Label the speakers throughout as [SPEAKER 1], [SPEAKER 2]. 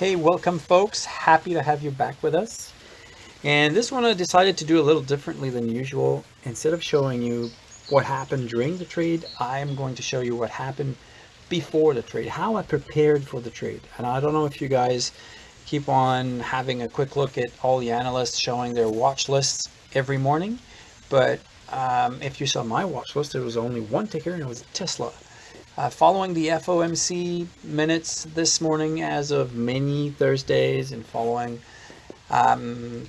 [SPEAKER 1] Hey, welcome folks. Happy to have you back with us. And this one I decided to do a little differently than usual. Instead of showing you what happened during the trade, I'm going to show you what happened before the trade, how I prepared for the trade. And I don't know if you guys keep on having a quick look at all the analysts showing their watch lists every morning, but um, if you saw my watch list, there was only one ticker and it was Tesla. Uh, following the FOMC minutes this morning as of many Thursdays and following um,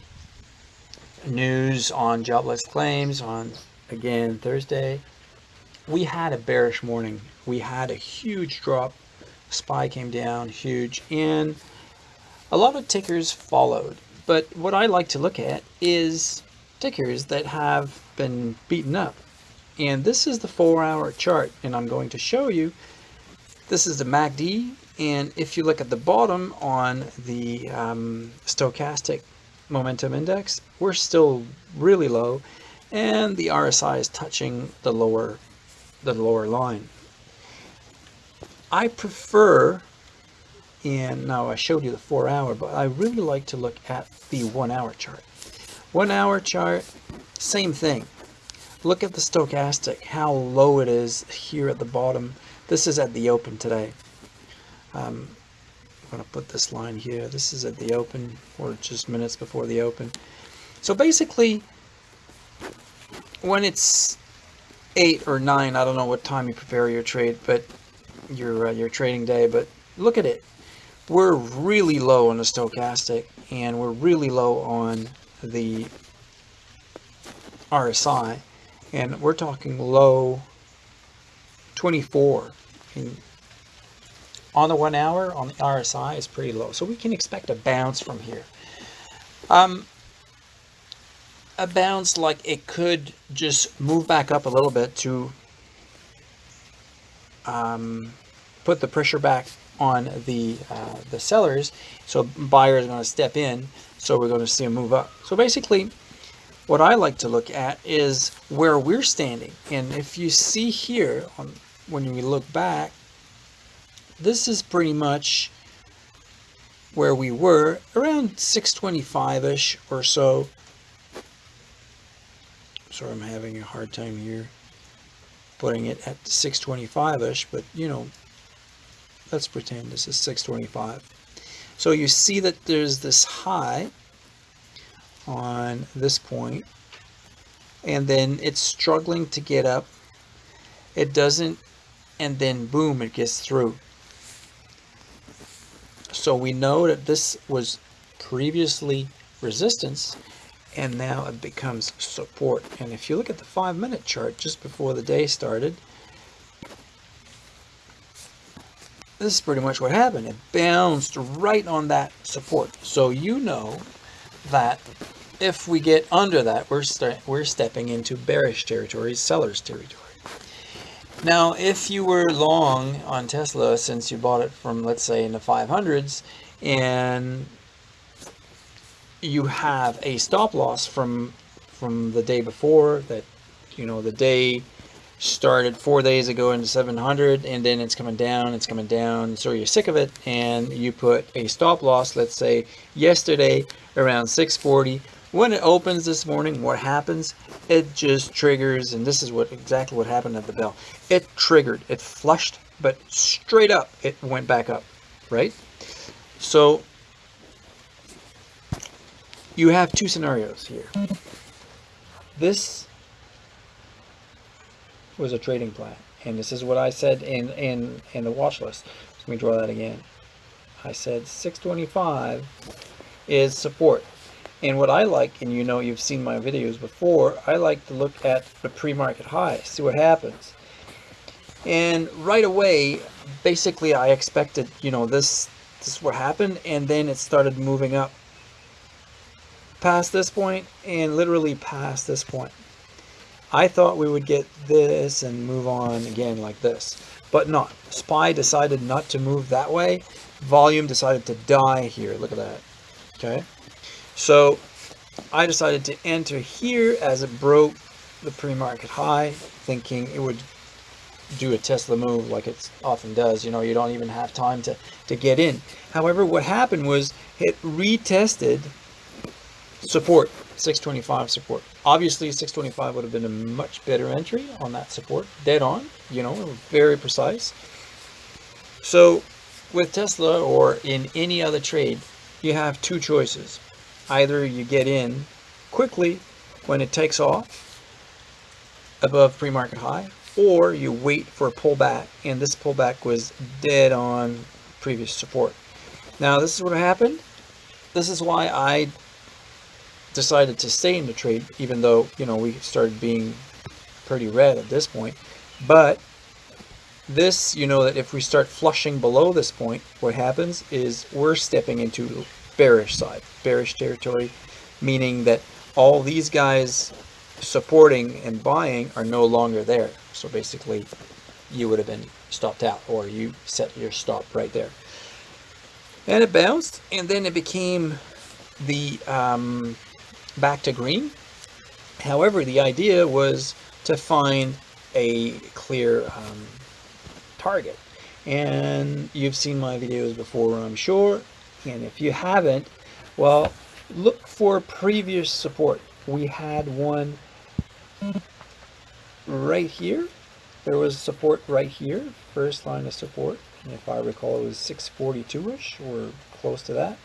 [SPEAKER 1] news on jobless claims on again Thursday, we had a bearish morning. We had a huge drop. SPY came down huge and a lot of tickers followed. But what I like to look at is tickers that have been beaten up and this is the four hour chart and I'm going to show you. This is the MACD and if you look at the bottom on the um, stochastic momentum index we're still really low and the RSI is touching the lower the lower line. I prefer and now I showed you the four hour but I really like to look at the one hour chart. One hour chart same thing Look at the stochastic, how low it is here at the bottom. This is at the open today. Um, I'm going to put this line here. This is at the open, or just minutes before the open. So basically, when it's 8 or 9, I don't know what time you prepare your trade, but your, uh, your trading day, but look at it. We're really low on the stochastic, and we're really low on the RSI and we're talking low 24 and on the one hour on the RSI is pretty low. So we can expect a bounce from here. Um, a bounce like it could just move back up a little bit to um, put the pressure back on the uh, the sellers. So buyers are going to step in. So we're going to see a move up. So basically what I like to look at is where we're standing. And if you see here, on, when we look back, this is pretty much where we were, around 625-ish or so. Sorry, I'm having a hard time here putting it at 625-ish, but you know, let's pretend this is 625. So you see that there's this high on this point. And then it's struggling to get up. It doesn't and then boom it gets through. So we know that this was previously resistance and now it becomes support. And if you look at the five minute chart just before the day started this is pretty much what happened. It bounced right on that support. So you know that if we get under that, we're, we're stepping into bearish territory, seller's territory. Now, if you were long on Tesla since you bought it from, let's say, in the 500s, and you have a stop loss from from the day before that, you know, the day started four days ago into 700 and then it's coming down it's coming down so you're sick of it and you put a stop loss let's say yesterday around 640 when it opens this morning what happens it just triggers and this is what exactly what happened at the bell it triggered it flushed but straight up it went back up right so you have two scenarios here this was a trading plan. And this is what I said in, in, in the watch list. Let me draw that again. I said 625 is support. And what I like, and you know you've seen my videos before, I like to look at the pre-market high, see what happens. And right away, basically I expected, you know, this, this is what happened, and then it started moving up past this point and literally past this point. I thought we would get this and move on again like this, but not. SPY decided not to move that way. Volume decided to die here. Look at that. Okay. So I decided to enter here as it broke the pre-market high, thinking it would do a Tesla move like it often does. You know, you don't even have time to, to get in. However, what happened was it retested support, 625 support. Obviously, 625 would have been a much better entry on that support, dead on, you know, very precise. So with Tesla or in any other trade, you have two choices. Either you get in quickly when it takes off above pre-market high, or you wait for a pullback, and this pullback was dead on previous support. Now, this is what happened. This is why I decided to stay in the trade, even though, you know, we started being pretty red at this point. But this, you know that if we start flushing below this point, what happens is we're stepping into bearish side, bearish territory, meaning that all these guys supporting and buying are no longer there. So basically, you would have been stopped out or you set your stop right there. And it bounced and then it became the um, back to green. However, the idea was to find a clear um, target. And you've seen my videos before, I'm sure. And if you haven't, well, look for previous support. We had one right here. There was support right here, first line of support. And if I recall, it was 642-ish or close to that.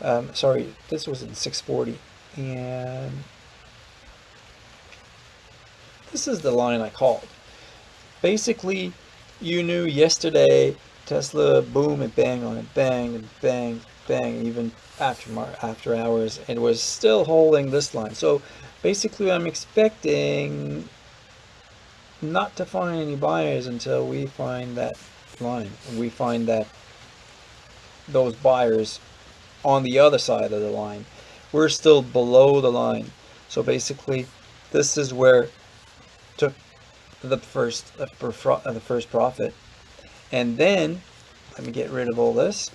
[SPEAKER 1] Um, sorry, this was in 640. And this is the line I called. Basically, you knew yesterday Tesla, boom, and bang on it, bang, and bang, bang, even after after hours, it was still holding this line. So basically, I'm expecting not to find any buyers until we find that line. We find that those buyers on the other side of the line. We're still below the line. So basically, this is where the first uh, the first profit. And then, let me get rid of all this.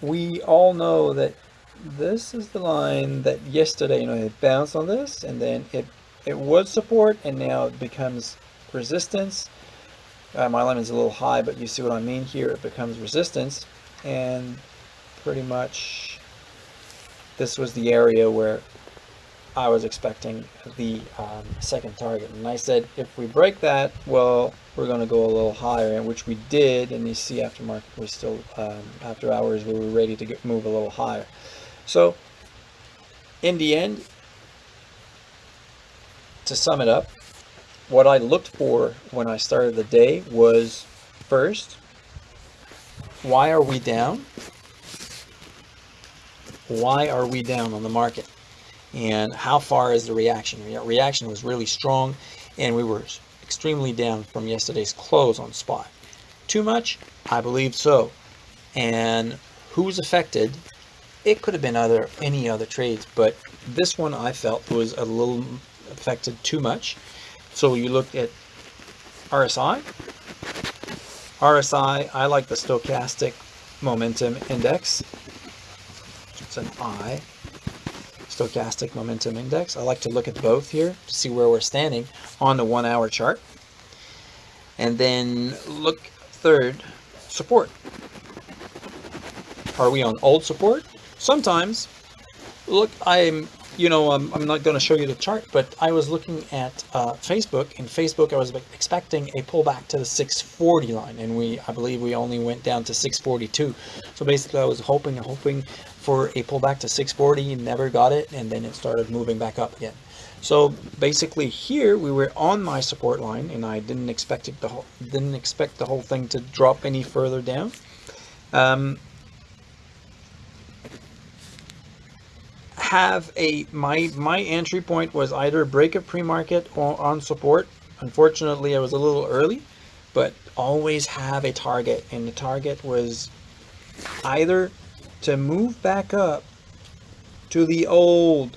[SPEAKER 1] We all know that this is the line that yesterday, you know, it bounced on this and then it, it was support and now it becomes resistance. Uh, my line is a little high, but you see what I mean here. It becomes resistance and pretty much this was the area where I was expecting the um, second target. And I said, if we break that, well, we're going to go a little higher, and which we did. And you see after market was still, um, after hours, we were ready to get, move a little higher. So in the end, to sum it up, what I looked for when I started the day was first, why are we down? Why are we down on the market? And how far is the reaction? The reaction was really strong and we were extremely down from yesterday's close on spot. Too much? I believe so. And who's affected? It could have been other any other trades, but this one I felt was a little affected too much. So you look at RSI. RSI, I like the stochastic momentum index. It's an I stochastic momentum index. I like to look at both here to see where we're standing on the one hour chart. And then look third, support. Are we on old support? Sometimes. Look, I'm you know, I'm, I'm not going to show you the chart, but I was looking at uh, Facebook. In Facebook, I was expecting a pullback to the 640 line, and we, I believe, we only went down to 642. So basically, I was hoping, hoping for a pullback to 640, never got it, and then it started moving back up again. So basically, here we were on my support line, and I didn't expect it the whole, didn't expect the whole thing to drop any further down. Um, have a my my entry point was either break a pre-market or on support. Unfortunately, I was a little early, but always have a target, and the target was either to move back up to the old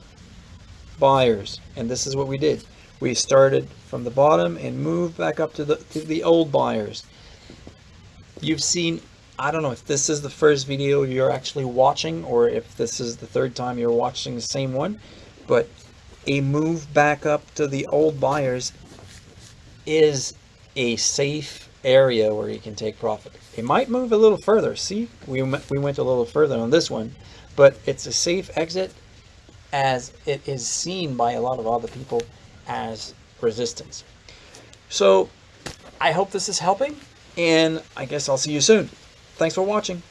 [SPEAKER 1] buyers, and this is what we did. We started from the bottom and moved back up to the to the old buyers. You've seen I don't know if this is the first video you're actually watching or if this is the third time you're watching the same one, but a move back up to the old buyers is a safe area where you can take profit. It might move a little further. See, we, we went a little further on this one, but it's a safe exit as it is seen by a lot of other people as resistance. So I hope this is helping, and I guess I'll see you soon. Thanks for watching.